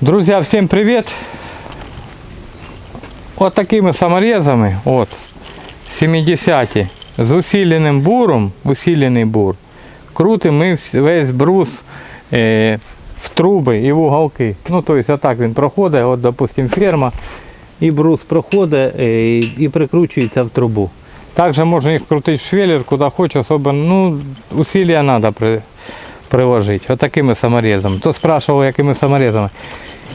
Друзья, всем привет! Вот такими саморезами, от 70 з усиленим буром, усилений бур, крутим ми весь брус е, в труби і в уголки. Ну, тобто отак він проходить, от, допустим, ферма, і брус проходить е, і, і прикручується в трубу. Також можна їх крутити в швеллер, куди хочеш, особо, ну, усилия треба приложити. Отакими саморезами. То спрашивав, якими саморезами.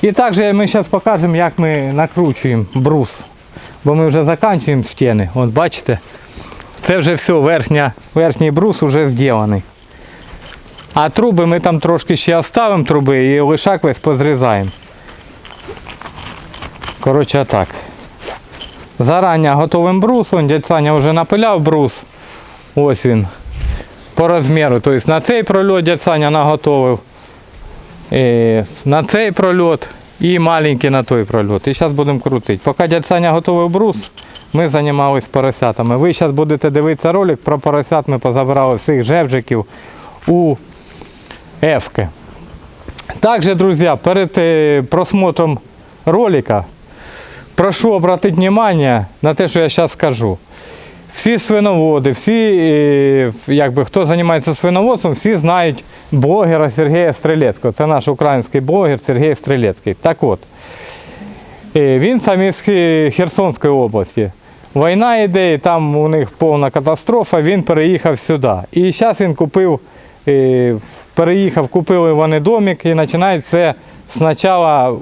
І також ми зараз покажемо, як ми накручуємо брус. Бо ми вже закінчуємо стіни. От бачите, це вже все, верхня, верхній брус вже зроблений. А труби ми там трошки ще оставимо труби і лишак весь позрізаємо. Коротше так. Зарані готовим брус, он дядь Саня вже напиляв брус. Ось він. По розміру. Тобто на цей прольот дядь Саня наготовив. На цей прольот і маленький на той прольот. І зараз будемо крутити. Поки дядь Саня готовив брус, ми займалися поросятами. Ви зараз будете дивитися ролик про поросят. Ми позабирали всіх жевжиків у Ефки. Также, друзья, перед е, просмотром ролика прошу обратить внимание на те, що я зараз скажу. Всі свиноводи, всі, е, якби, хто займається свиноводством, всі знають блогера Сергія Стрелецького. Це наш український блогер Сергій Стрелецький. Так от, е, він сам із Херсонської області. Війна йде, і там у них повна катастрофа, він переїхав сюди. І зараз він купив, е, переїхав, купили вони домик і починають все спочатку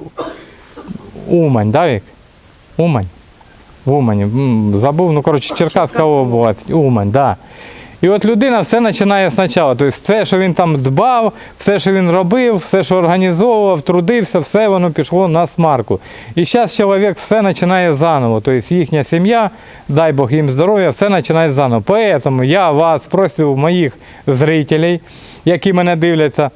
Умань, да, Вік? Умань. В Умані. Забув, ну коротше, Черкаська область, Умань, да. І от людина все починає спочатку. Тобто все, що він там дбав, все, що він робив, все, що організовував, трудився, все воно пішло на смарку. І зараз чоловік все починає заново. Тобто їхня сім'я, дай Бог їм здоров'я, все починає заново. Тому я вас просив, моїх зрителей, які мене дивляться,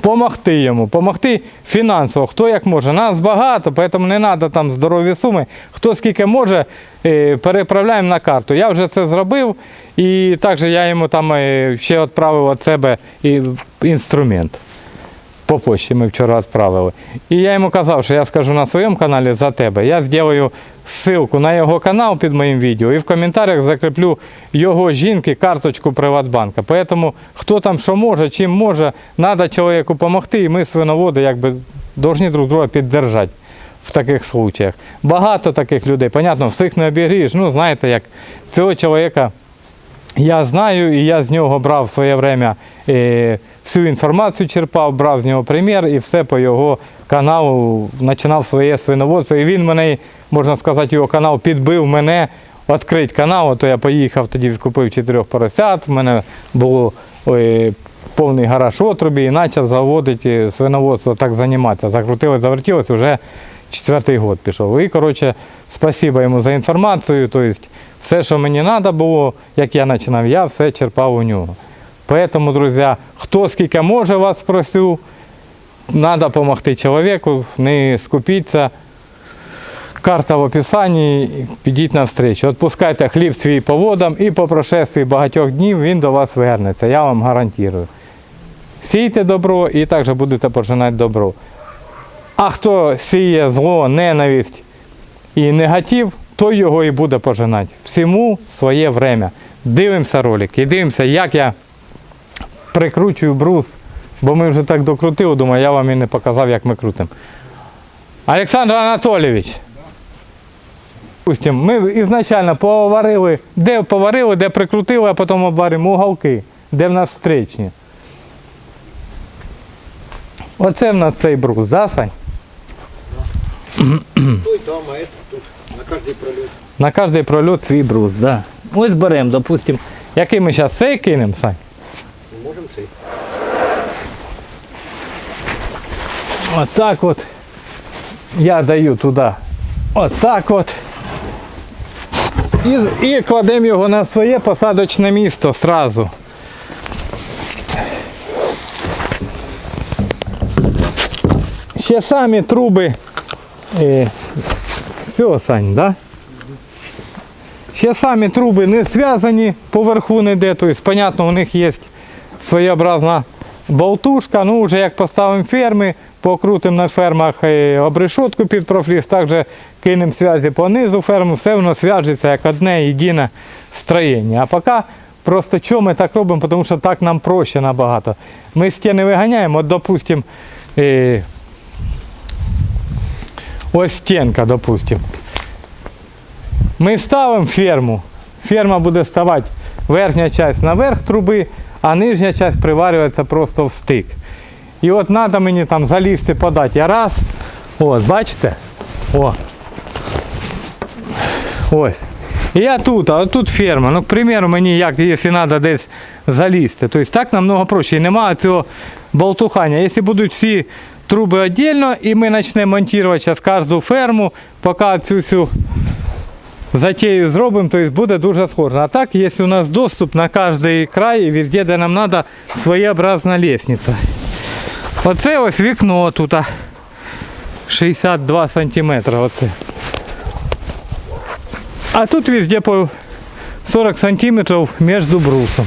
Помогти йому, помогти фінансово, хто як може. Нас багато, тому не треба там здорові суми. Хто скільки може, е, переправляємо на карту. Я вже це зробив, і також я йому там е, ще відправив від себе інструмент. По почті ми вчора відправили. І я йому казав, що я скажу на своєму каналі за тебе. Я зроблю ссылку на його канал під моїм відео і в коментарях закріплю його жінки карточку Приватбанка. Тому хто там що може, чим може, треба чоловіку допомогти, і ми свиноводи якби повинні друг друга піддержати в таких случаях. Багато таких людей, понятно, всіх не обігрієш. Ну, знаєте, як цього чоловіка я знаю, і я з нього брав в своє время е, всю інформацію черпав, брав з нього примір і все по його каналу починав своє свиноводство. І він мене, можна сказати, його канал підбив мене відкрити канал. То я поїхав тоді, купив чотирьох поросят. У мене було ой, повний гараж отрубі і почав заводити свиноводство, так займатися. Закрутилось, завертілося вже четвертий год пішов. І, коротше, спасибо йому за інформацію. Тобто, все, що мені треба було, як я починав, я все черпав у нього. Поэтому, друзі, хто скільки може вас просив, треба допомогти чоловіку, не скупіться. Карта в описанні, підіть на встречу. Отпускайте хліб свій по водам і по прошестві багатьох днів він до вас вернеться. Я вам гарантую. Сійте добро і також будете пожинати добро. А хто сіє зло, ненависть і негатив, той його і буде пожинати. Всьому своє время. Дивимося ролик і дивимося, як я прикручую брус, бо ми вже так докрутили, думаю, я вам і не показав, як ми крутимо. Олександр Анатолійович. Ми ізначально поварили, де поварили, де прикрутили, а потім обваримо уголки, де в нас встречні. Оце в нас цей брус, да, Сань? Той там, а этот тут. На каждый пролет. На кожний прольот свій брус, да. Ось беремо, допустим, який ми зараз цей кинемо, Сань? Можем цей. Отак от я даю туди. Отак от. І, і кладемо його на своє посадочне місто сразу. Ще самі труби. Е, все, Сань, да? Ще самі труби не зв'язані, поверху не йде. Тобто, понятно, у них є своєобразна болтушка. Ну, вже як поставимо ферми, покрутимо на фермах е, обрешотку під профліс, також кинемо зв'язі по низу ферми, все воно зв'яжеться як одне єдине строєння. А поки просто чому ми так робимо, тому що так нам проще набагато. Ми стіни виганяємо, от, допустимо, е, ось стінка, допустимо. Ми ставимо ферму. Ферма буде ставати верхня частина наверх труби, а нижня частина приварюється просто в стик. І от треба мені там залізти подати. Я раз. От, бачите? О. Ось. І я тут, а тут ферма. Ну, к примеру, мені як, якщо треба десь залізти. Тобто так намного проще. І немає цього болтухання. Якщо будуть всі труби віддільно, і ми почнемо монтувати зараз кожну ферму, поки цю всю затею зробимо, то есть буде дуже сложно. А так, якщо у нас доступ на кожний край, і везде, де нам треба, своєобразна лестниця. Оце ось вікно тут. 62 сантиметри оце. А тут везде по 40 сантиметрів між брусом.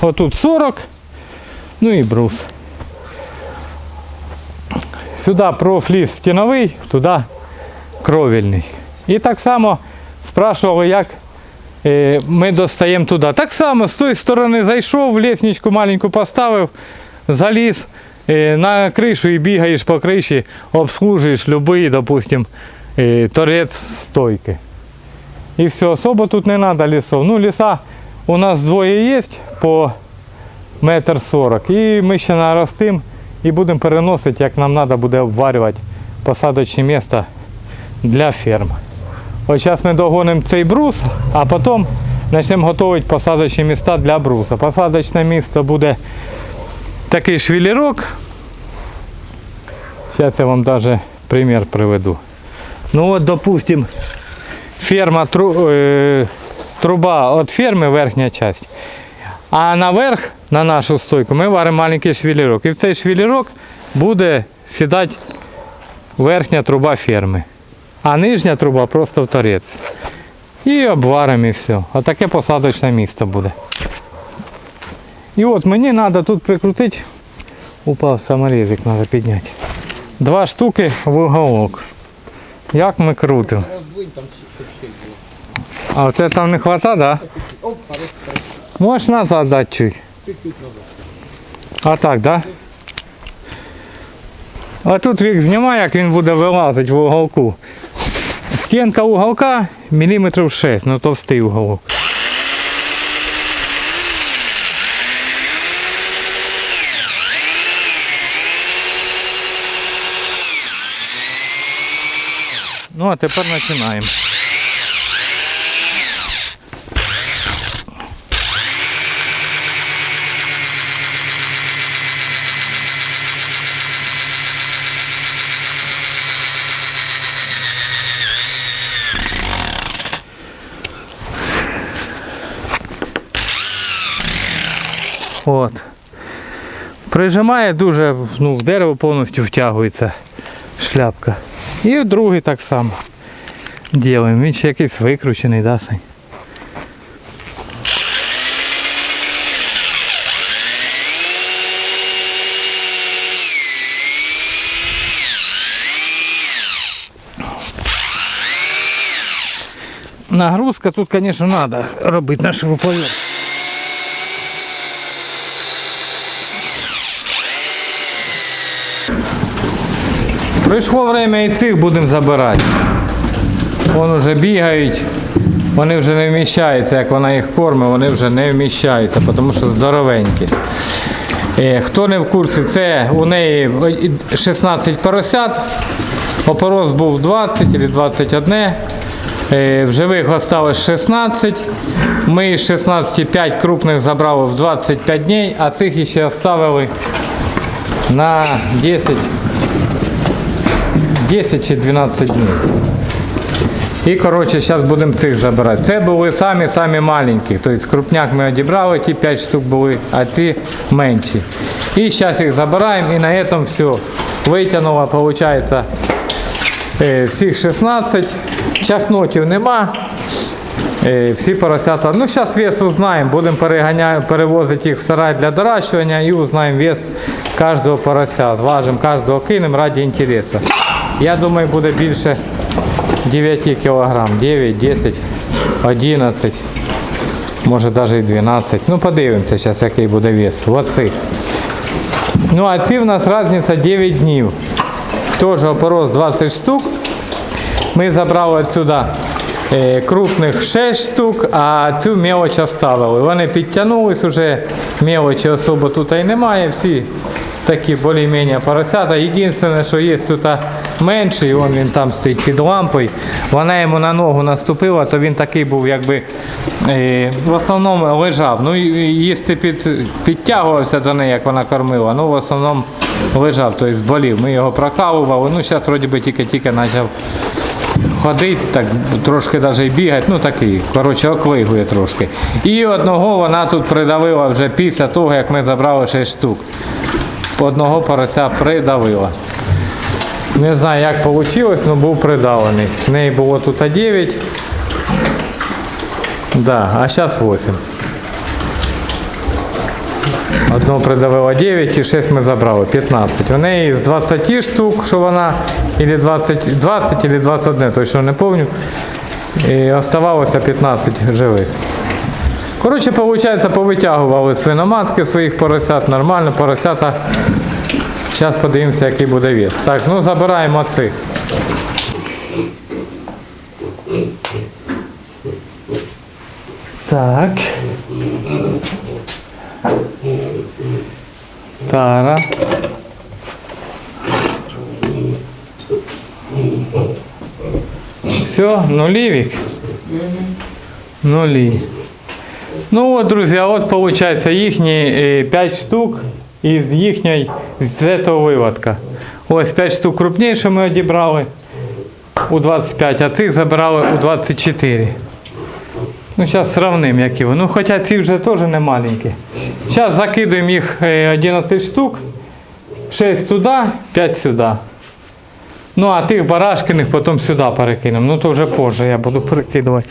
Отут 40, ну і брус. Сюди профліс стіновий, туди кровельний. І так само спрашували, як е, ми достаємо туди. Так само з тої сторони зайшов, лісничку маленьку поставив, заліз е, на кришу і бігаєш по криші, обслужуєш будь-який, допустим, е, торець стойки. І все, особо тут не треба лісов. Ну, ліса у нас двоє є по метр сорок. І ми ще наростимо і будемо переносити, як нам треба буде обварювати посадочне місце для ферм. От зараз ми догонимо цей брус, а потім почнемо готувати посадочні міста для бруса. Посадочне місце буде такий швілірок. Зараз я вам навіть примір приведу. Ну от, допустим, ферма е, труба від ферми верхня частина. А наверх, на нашу стойку, ми варимо маленький швілірок. І в цей швілірок буде сідати верхня труба ферми. А нижня труба просто в торець. І обваримо і все. Отаке посадочне місце буде. І от мені треба тут прикрутити. Упав саморізик, треба підняти. Два штуки в уголок. Як ми крутимо? А оце там не вистачає, да? Хорош. Назад дати чуть. Чуть-чуть. А так, да? А тут вік знімає, як він буде вилазити в уголку. Стінка уголка міліметрів 6, ну товстий уголок. Ну а тепер починаємо. От. Прижимає дуже, ну, в дерево повністю втягується шляпка. І другий так само. Ділимо. Він ще якийсь викручений, да, Сань? Нагрузка тут, звісно, треба робити на шуруповерт. Прийшло время і цих будемо забирати. Вон вже бігають, вони вже не вміщаються, як вона їх кормить, вони вже не вміщаються, тому що здоровенькі. Е, Хто не в курсі, це у неї 16 поросят, опорос був 20 або 21. Е, В живих осталось 16. Ми із 16 5 крупних забрали в 25 днів, а цих ще оставили на 10 10 чи 12 днів. І коротше, зараз будемо цих забирати. Це були самі-самі маленькі. Тобто крупняк ми одібрали, ті 5 штук були, а ці менші. І зараз їх забираємо і на цьому все. Витягнуло, виходить, е, всіх 16. Часнотів нема. Е, Всі поросята. Ну, зараз вес узнаємо, будемо перевозити їх в сарай для доращування і узнаємо вес кожного порося. Зважимо кожного кинемо раді інтересу. Я думаю, буде більше 9 кг. 9, 10, 11, може навіть і 12. Ну, подивимося зараз, який буде вес. Оцих. Ну, а ці в нас різниця 9 днів. Теж опорос 20 штук. Ми забрали відсюди е, крупних 6 штук, а цю мелоч оставили. Вони підтягнулись вже, мелочі особо тут і немає. Всі такі більш-менш поросята. Єдине, що є тут менший, вон він там стоїть під лампою. Вона йому на ногу наступила, то він такий був, якби е, в основному лежав. Ну, їсти під, підтягувався до неї, як вона кормила. Ну, в основному лежав, тобто болів. Ми його прокалували. Ну, зараз вроді би тільки-тільки почав ходить, так трошки навіть і бігати, ну такий, коротше, оклигує трошки. І одного вона тут придавила вже після того, як ми забрали 6 штук. Одного порося придавила. Не знаю, як вийшло, але був придавлений. В неї було тут 9. Да, а зараз 8. Одного придавило 9 і 6 ми забрали, 15. У неї з 20 штук, що вона, или 20, 20 или 21, точно не пам'ятаю. І оставалося 15 живих. Коротше, виходить, повитягували свиноматки своїх поросят, нормально, поросята. Зараз подивимося, який буде вес. Так, ну забираємо цих. Так. Тара. Все, нулевик. Нулі. Ну от, друзі, а от виходить їхні 5 штук із їхньої з цього виводка. Ось 5 штук крупніше ми одібрали у 25, а цих забирали у 24. Ну, зараз сравним, які вони. Ну, хоча ці вже теж не маленькі. Зараз закидуємо їх е, 11 штук. 6 туди, 5 сюди. Ну, а тих барашкиних потім сюди перекинемо. Ну, то вже позже я буду перекидувати.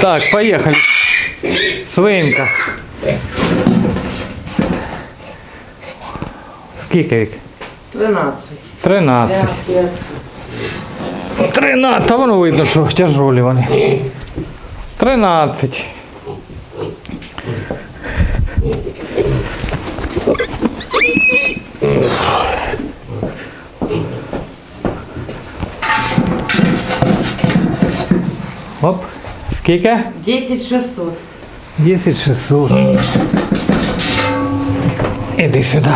Так, поїхали. Свинка. Скільки вік? 13. 13. Я, я, 13, та воно видно, що тяжолі вони. 13. Оп. Скільки? 10 600. 10 600. Іди сюди.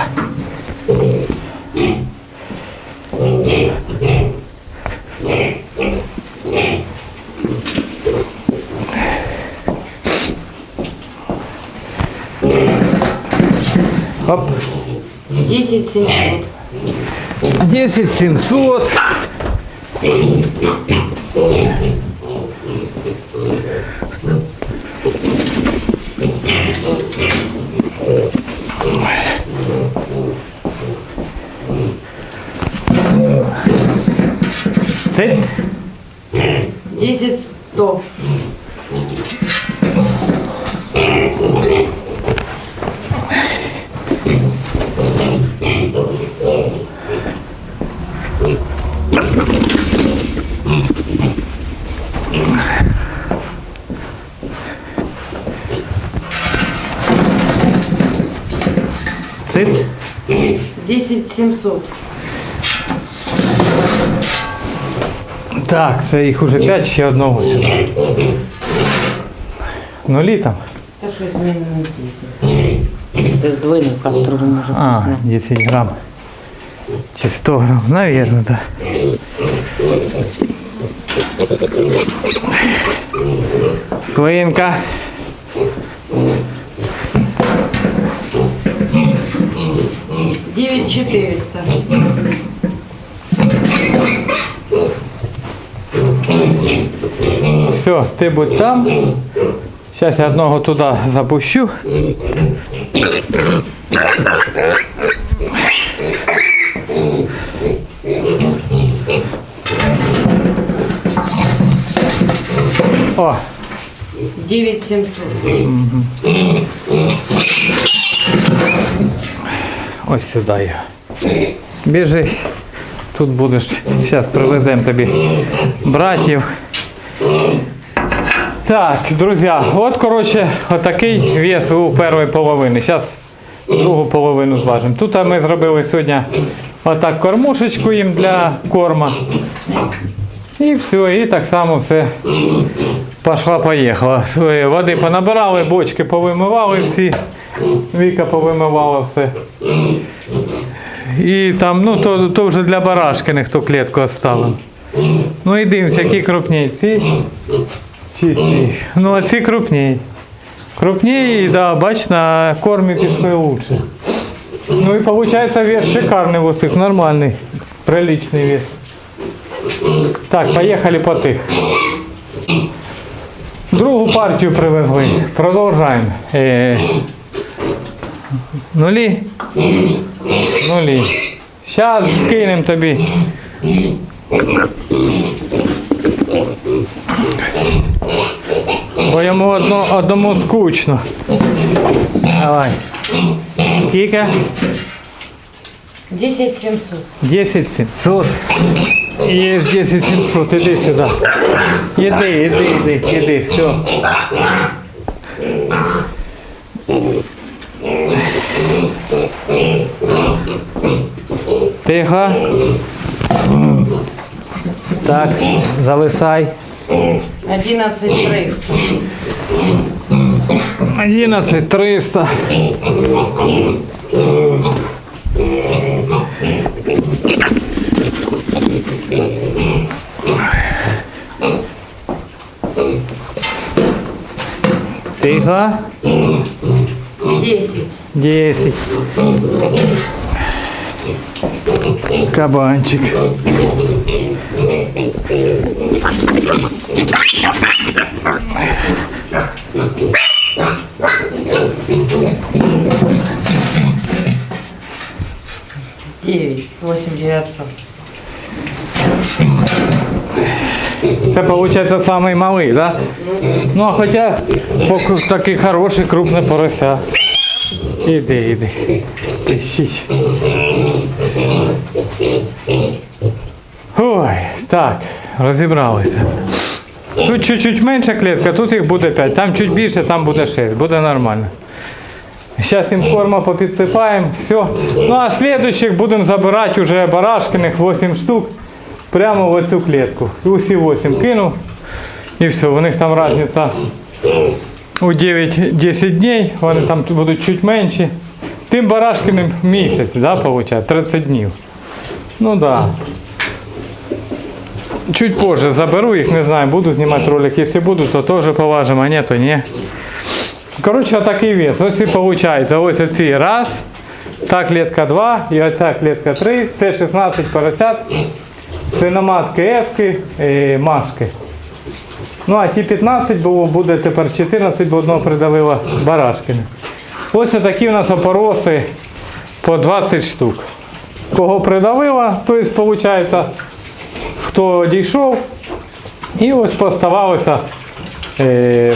Оп. 10 700. 10 700. Це 10 100. це 10 700. Так, це їх уже 5, ще одного сюди. Нулі там? Та щось мені не 10. Ти здвинув каструлю, може А, вкусно. 10 грамм. Чи 100 грамм, наверное, да. Свинка. Девять четыреста. все, ти будь там. Зараз я одного туди запущу. О! 9700. Ось сюди його. Біжи. Тут будеш. Зараз привезем тобі братів. Так, друзі, от коротше, отакий вес у першої половини. Зараз другу половину зважимо. Тут ми зробили сьогодні отак кормушечку їм для корма. І все, і так само все пошла поїхала. Води понабирали, бочки повимивали всі. Віка повимивала все. І там, ну то, то вже для барашки ніхто клітку оставив. Ну і дивимося, які крупні. Ці чи ці. Ну а ці крупні. Крупні, да, бач, на кормі пішли лучше. Ну і виходить вес шикарний у всіх, нормальний, приличний вес. Так, поїхали по тих. Другу партію привезли. Продовжаємо. Е, нулі. Нулі. Зараз кинемо тобі. Бо йому одно, одному скучно. Давай. Скільки? 10700. 10 700. Є 10 700, іди сюди. Іди, іди, іди, іди, все. Тихо. Так, зависай. 11300. 11 300. Тихо. 10. 10. Кабанчик. Девять. Восемь девятьсот. Це виходить самий малий, да? Ну, а хоча такий хороший, крупний порося. Іди, іди. Пишіть. Ой, так, розібралися. Тут чуть-чуть менша клітка, тут їх буде 5, там чуть більше, там буде 6, буде нормально. Зараз їм корма попідсипаємо, все. Ну а слідуючих будемо забирати вже барашкиних 8 штук прямо в оцю клітку. І усі 8 кинув. І все, у них там різниця у 9-10 днів, вони там будуть чуть менші. Тим барашкиним місяць, да, виходить, 30 днів. Ну да. Чуть позже заберу їх, не знаю, буду знімати ролик. Якщо буду, то теж поважимо, а ні, то ні. Коротше, отакий вес. Ось і виходить. Ось оці раз, та клітка 2 і оця клітка 3. Це 16 поросят. Свиноматки Ефки, і Машки. Ну а ті 15 було, буде тепер 14, бо одного придавила Барашкина. Ось такі у нас опороси по 20 штук. Кого придавила, то є, виходить, хто дійшов. І ось поставалося е,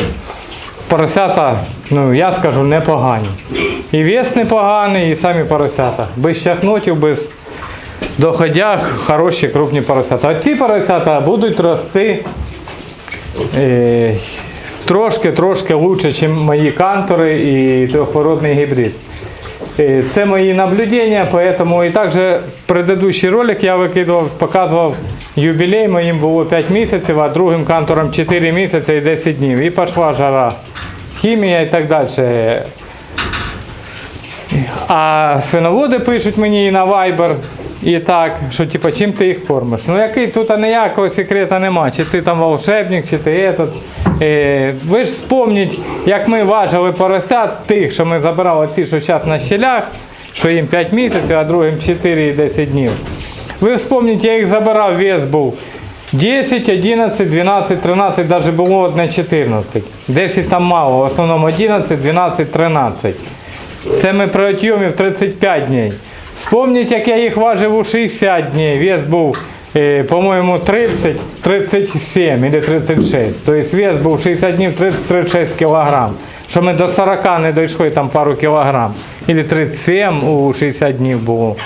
поросята, ну я скажу, непогані. І вес непоганий, і самі поросята. Без чахнотів, без доходях хороші крупні поросята. А ці поросята будуть рости е, трошки-трошки лучше, ніж мої кантори і трьохвородний гібрид. Е, Це мої наблюдення, поэтому і також предыдущий ролик я викидував, показував юбілей, моїм було 5 місяців, а другим кантором 4 місяці і 10 днів. І пішла жара, хімія і так далі. А свиноводи пишуть мені і на Viber, і так, що типу, чим ти їх кормиш. Ну який тут ніякого секрета нема, чи ти там волшебник, чи ти этот. Е, ви ж вспомніть, як ми важили поросят тих, що ми забирали ті, що зараз на щелях, що їм 5 місяців, а другим 4 і 10 днів. Ви вспомніть, я їх забирав, вес був 10, 11, 12, 13, навіть було одне 14. 10 там мало, в основному 11, 12, 13. Це ми при отйомі в 35 днів. Вспомніть, як я їх важив у 60 днів. Вес був е, по-моєму, 30, 37 или 36. Тобто вес був 60 днів 30-36 кілограм. Що ми до 40 не дійшли там пару кілограм. Или 37 у 60 днів було.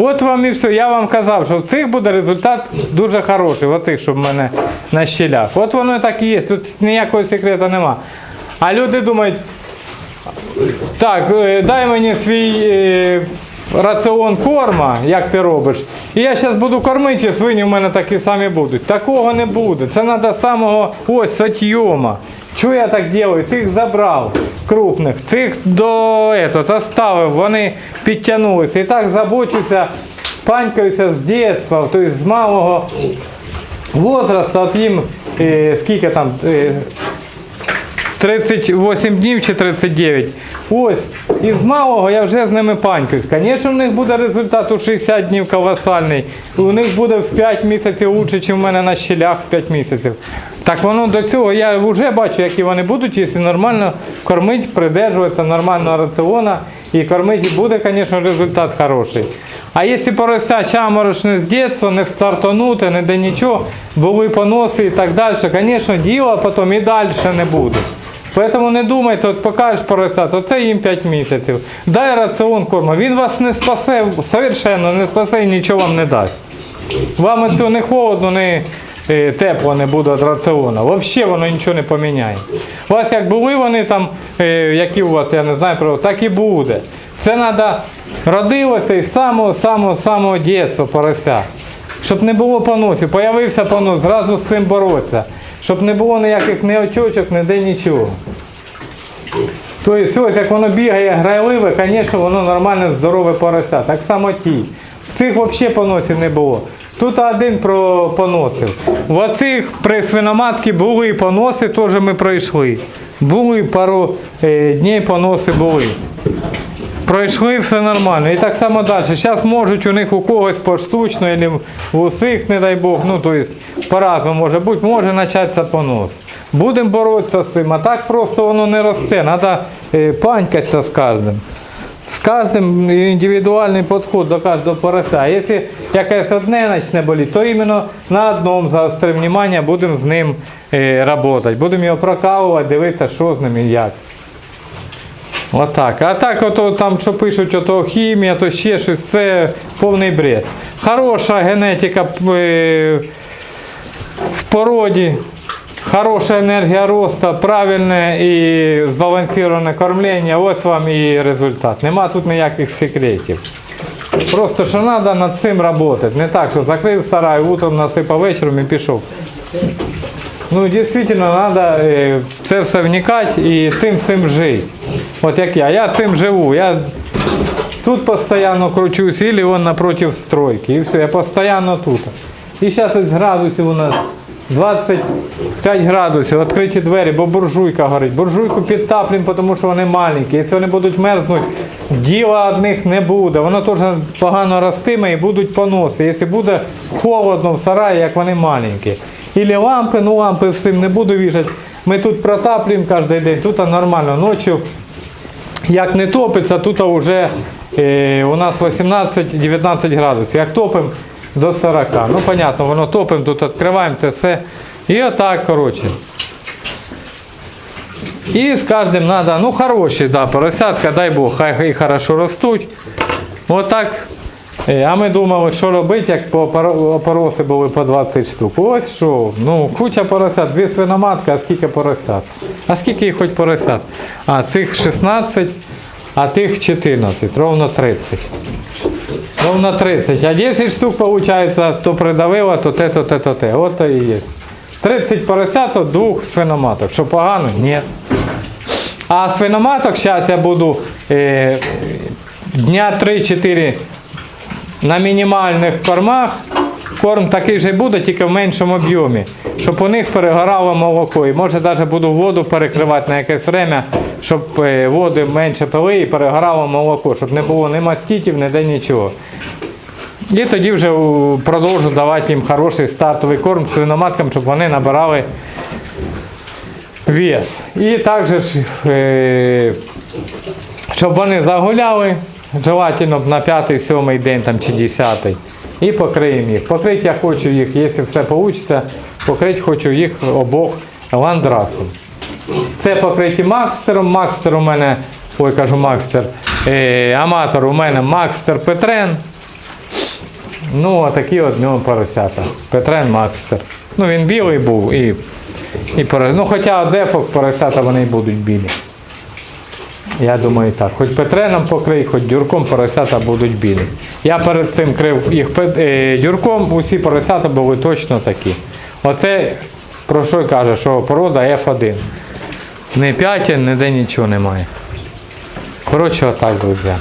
От вам і все. Я вам казав, що в цих буде результат дуже хороший, в оцих, щоб в мене на щелях. От воно так і є, тут ніякого секрету нема. А люди думають, так, е, дай мені свій е, раціон корма, як ти робиш. І я зараз буду кормити, свині в мене такі самі будуть. Такого не буде. Це треба самого ось сотйома. Чого я так роблю? Цих забрав крупних, цих до этого, оставив, вони підтягнулися. І так забочуся, панькаюся з дитинства, тобто з малого возрасту, от їм е, скільки там. Е, 38 днів чи 39. Ось, із малого я вже з ними панькаюсь. Звісно, в них буде результат у 60 днів колосальний. У них буде в 5 місяців лучше, ніж в мене на щелях в 5 місяців. Так воно до цього я вже бачу, які вони будуть, якщо нормально кормити, придержуватися нормального раціона і кормити, буде, звісно, результат хороший. А якщо порося чаморошне з дитинства, не стартанути, не де нічого, були поноси і так далі, звісно, діла потім і далі не буде. Поэтому не думайте, от покажеш поросят, оце їм 5 місяців. Дай раціон корму. Він вас не спасе, совершенно не спасе і нічого вам не дасть. Вам цього не холодно, не тепло не буде від раціону. Взагалі воно нічого не поміняє. У вас як були вони там, е, які у вас, я не знаю, так і буде. Це треба родилося із самого самого самого дитинства порося. Щоб не було поносів. Появився понос, зразу з цим боротися. Щоб не було ніяких ні очочок, ніде нічого. Тобто ось як воно бігає грайливе, звісно, воно нормальне, здорове порося. Так само ті. В цих взагалі поносів не було. Тут один поносив. В оцих при свиноматці були поноси, теж ми пройшли. Були пару е, днів поноси були. Пройшли все нормально. І так само далі. Зараз можуть у них у когось поштучно, або в усіх, не дай Бог, ну то есть по-разному може бути, може початися понос. Будемо боротися з цим, а так просто воно не росте. Треба панькатися з кожним. З кожним індивідуальний підход до кожного порося. Якщо якесь одне почне боліти, то іменно на одному заостримо внимання, будемо з ним працювати. Будемо його прокалувати, дивитися, що з ним і як. Отак. А так, ото там, що пишуть, ото хімія, то ще щось, це повний бред. Хороша генетика е, в породі, хороша енергія росту, правильне і збалансоване кормлення, ось вам і результат. Нема тут ніяких секретів. Просто що треба над цим працювати. Не так, що закрив сарай, утром насипав вечором і пішов. Ну, дійсно, треба в це все вникати і цим всім жити. От як я. Я цим живу. Я тут постійно кручусь, вон напротив стройки. І все, я постійно тут. І зараз ось градусів у нас 25 градусів, відкриті двері, бо буржуйка горить. Буржуйку підтаплюємо, тому що вони маленькі. Якщо вони будуть мерзнути, діла від них не буде. Воно теж погано ростиме і будуть поноси. Якщо буде холодно в сараї, як вони маленькі. Ілі лампи, ну лампи всім не буду вішати. Ми тут протаплюємо кожен день, тут нормально. Ночі, як не топиться, тут вже е, у нас 18-19 градусів. Як топимо до 40. Ну, понятно, воно топимо, тут відкриваємо це все. І отак, коротше. І з кожним треба, ну хороші, да, поросятка, дай Бог, хай і хорошо ростуть. Отак. Е, А ми думали, що робити, як по опоро- опороси були по 20 штук. Ось що, ну куча поросят, дві свиноматки, а скільки поросят? А скільки їх хоч поросят? А цих 16, а тих 14, ровно 30. Ровно 30. А 10 штук виходить, то придавило, то те, то те, то те. От то і є. 30 поросят от двох свиноматок. Що погано? Ні. А свиноматок зараз я буду е, дня 3-4 на мінімальних кормах. Корм такий же буде, тільки в меншому об'ємі, щоб у них перегорало молоко. І може навіть буду воду перекривати на якесь время, щоб е, води менше пили і перегорало молоко, щоб не було ні маститів, ніде нічого. І тоді вже продовжу давати їм хороший стартовий корм свиноматкам, щоб вони набирали вес. І також, е, щоб вони загуляли, желательно на п'ятий, сьомий день там, чи десятий. І покриємо їх. Покрити я хочу їх, якщо все вийде, покрити хочу їх обох ландрасом. Це покриті Макстером. Макстер у мене, ой, кажу Макстер, е, аматор у мене Макстер Петрен. Ну, отакі от в нього поросята. Петрен Макстер. Ну, він білий був і, і порос- Ну, хоч дюрок поросята вони будуть білі. Я думаю так. Хоч Петреном покрий, хоч дюроком поросята будуть білі. Я перед цим крив їх е, дюрком, усі поросята були точно такі. Оце про що й каже, що порода F1. Не п'ятін, ніде нічого немає. Коротше, отак, друзі.